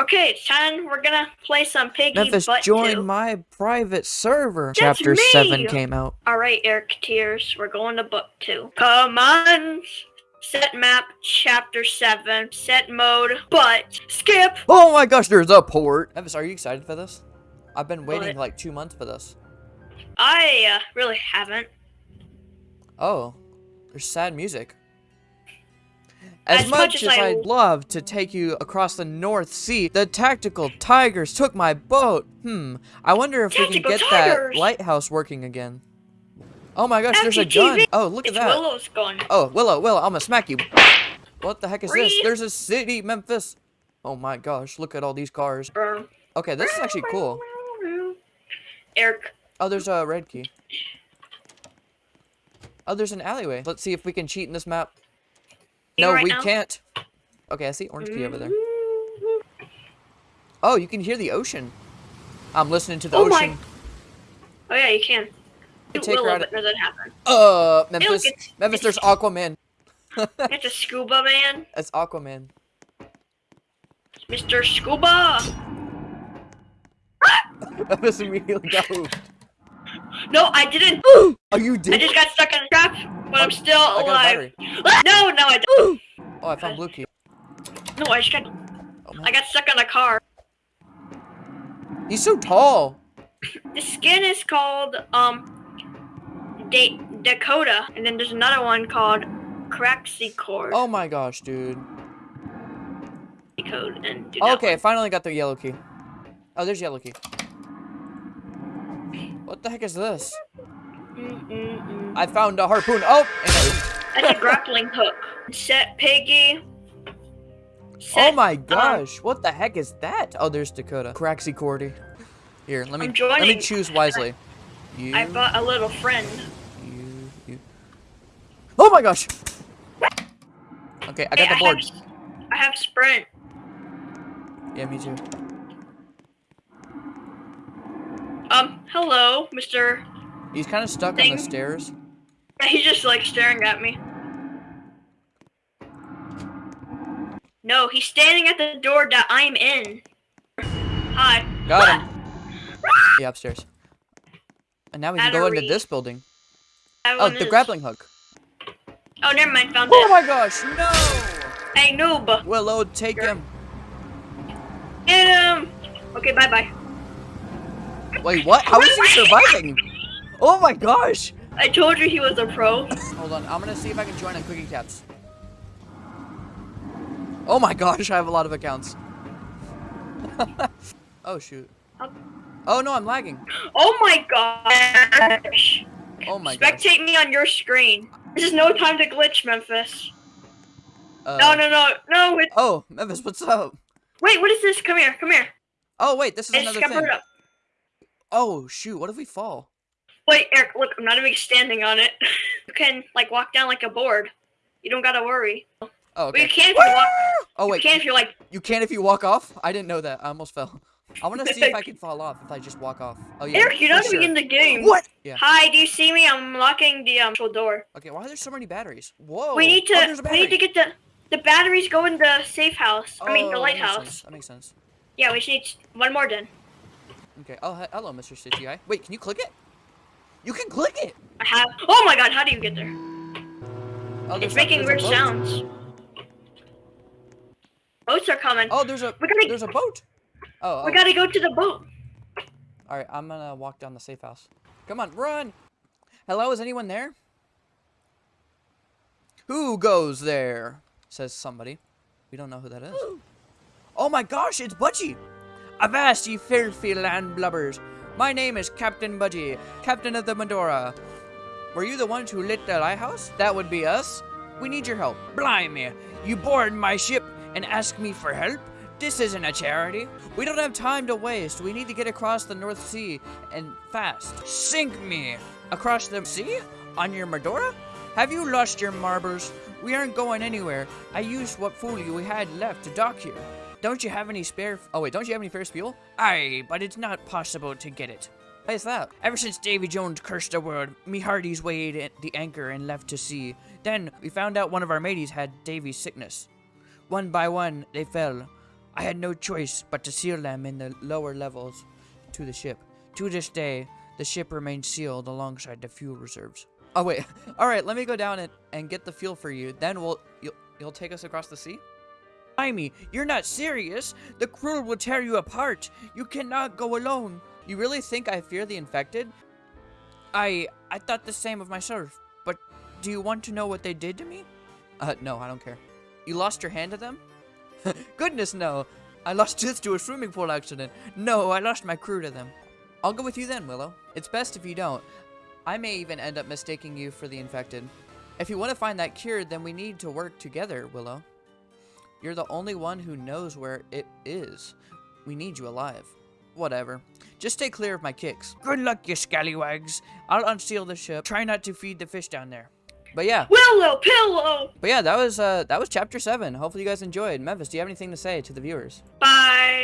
Okay, it's time. We're gonna play some Piggy Memphis, Butt join 2. my private server. That's Chapter me! 7 came out. Alright, Eric Tears, we're going to book 2. Come on! Set map, chapter 7. Set mode, but skip! Oh my gosh, there's a port. Memphis, are you excited for this? I've been waiting What? like two months for this. I uh, really haven't. Oh, there's sad music. As, As much, much as, as I- I'd love to take you across the North Sea, the tactical tigers took my boat. Hmm, I wonder if we can get tigers? that lighthouse working again. Oh my gosh, there's a gun. Oh, look at that. Willow's gun. Oh, Willow, Willow, I'm gonna smack you. What the heck is this? There's a city, Memphis. Oh my gosh, look at all these cars. Okay, this is actually cool. Eric, Oh, there's a red key. Oh, there's an alleyway. Let's see if we can cheat in this map. You No, right we now? can't. Okay, I see orange key over there. Mhm. Oh, you can hear the ocean. I'm listening to the Oh my- ocean. Oh yeah, you can. Take Willow, her out but doesn't happen. Uh, Memphis. it's- Memphis, there's Aquaman. It's a scuba man, That's Aquaman. Mr. Scuba. Memphis immediately got moved. No, I didn't. Oh, you did. I just got stuck in a trap, but I'm still I alive. No, no, I don't. Oh, I found blue key. No, I just got. Oh, I got stuck on a car. He's so tall. The skin is called um, Da- Dakota, and then there's another one called Kraxicorde. Oh my gosh, dude. Code and do Okay, I finally got the yellow key. Oh, there's yellow key. What the heck is this? I found a harpoon. Oh, and a- That's a grappling hook. Set Piggy. oh my gosh, what the heck is that? Oh, there's Dakota. Craxy Cordy. Here, let me let me choose wisely. You, I bought a little friend. you, you. Oh my gosh. Okay, I got Hey, the board. have, I have sprint. Yeah, me too. Um, hello, Mr. He's kind of stuck on the stairs. He's just like staring at me. No, he's standing at the door that I'm in. Hi. Got him. Yeah, upstairs. And now we can go into this building. Oh, the is- grappling hook. Oh, never mind. Found Oh it. my gosh, no! Hey, noob. Willow, take him. Get him. Okay, bye bye. Wait, what? How is he surviving? Oh my gosh! I told you he was a pro. Hold on, I'm gonna see if I can join on Quickie Cats. Oh my gosh, I have a lot of accounts. oh shoot. Oh no, I'm lagging. Oh my gosh. Oh my gosh. Spectate me on your screen. This is no time to glitch, Memphis. Uh, No, no, no, no. It, Oh, Memphis, what's up? wait, what is this? Come here, come here. Oh wait, this is I just another thing. up. Oh shoot, what if we fall? Wait, Eric, look, I'm not even standing on it. you can like walk down like a board. You don't gotta worry. Oh, But okay. you can if you walk. Oh wait. You can if you're like. you can if you walk off? I didn't know that. I almost fell. I want to see if I can fall off if I just walk off. Oh yeah. Eric, you're for not sure. even in the game. What? Yeah. Hi, do you see me? I'm locking the um door. Okay, why are there so many batteries? Whoa. we need Oh, to. there's a we need to get the the batteries go in the safe house. I mean Oh, the that makes lighthouse. sense, That makes sense. Yeah, we just need one more then. Okay. Oh, he- hello, Mr. Stitchy Guy. Wait, can you click it? You can click it. I have. Oh my God! How do you get there? Oh, It's making weird sounds. Boats are coming. Oh, there's a We gotta- there's a boat. Oh, We oh. gotta go to the boat. all right. I'm gonna walk down the safe house. Come on, run. Hello, is anyone there? Who goes there? Says somebody. We don't know who that is. Oh my gosh, it's Budgie! Avast ye filthy land blubbers! My name is Captain Budgie, Captain of the Medora. Were you the ones who lit the lighthouse? That would be us. We need your help. Blimey, you board my ship and ask me for help? This isn't a charity. We don't have time to waste. We need to get across the North Sea and fast. Sink me! Across the sea? On your Medora? Have you lost your marbles? We aren't going anywhere. I used what fuel we had left to dock here. Don't you have any spare? Oh wait, don't you have any ferris fuel? Aye, but it's not possible to get it. Why is that? Ever since Davy Jones cursed the world, me hearties weighed the anchor and left to sea. Then we found out one of our mateys had Davy's sickness. One by one, they fell. I had no choice but to seal them in the lower levels to the ship. To this day, the ship remains sealed alongside the fuel reserves. Oh wait, all right. Let me go down and, and get the fuel for you. Then we'll you'll you'll take us across the sea. Amy, you're not serious. The crew will tear you apart. You cannot go alone. You really think I fear the infected? I I thought the same of myself. But do you want to know what they did to me? Uh, no, I don't care. You lost your hand to them? Goodness, no. I lost this to a swimming pool accident. No, I lost my crew to them. I'll go with you then, Willow. It's best if you don't. I may even end up mistaking you for the infected. If you want to find that cure, then we need to work together, Willow. You're the only one who knows where it is. We need you alive. Whatever. Just stay clear of my kicks. Good luck, you scallywags. I'll unseal the ship. Try not to feed the fish down there. But yeah. Willow pillow. But yeah, that was uh that was chapter seven. Hopefully you guys enjoyed. Memphis, do you have anything to say to the viewers? Bye.